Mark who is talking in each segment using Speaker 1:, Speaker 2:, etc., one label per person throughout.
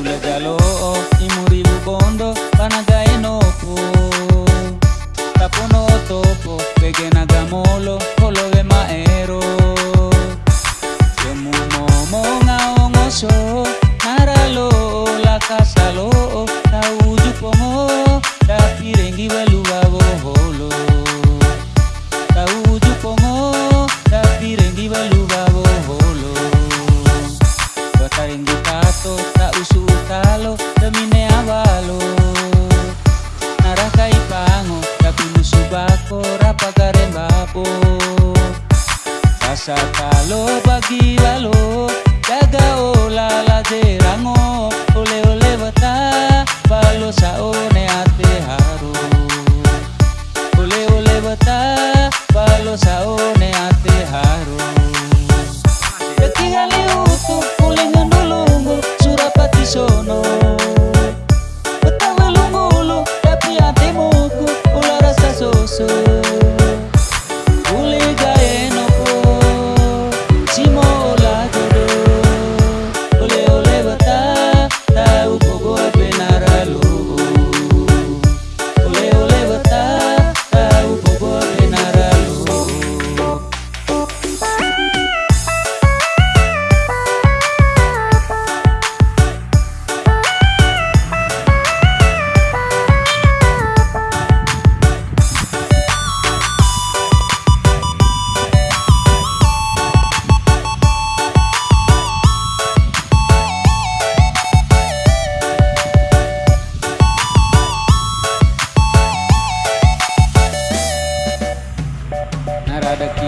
Speaker 1: Nabula jalo imuri bubondo panaga enopo Tapono topo pegena gamolo kolo de maero. Yemu momo ngaongoso naralo la casalo Tauju pongo da pirengi Sa kalobagi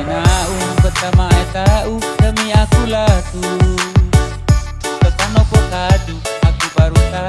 Speaker 1: nau pertama tahu demi aku laku. Tekan opo kadu aku baru tahu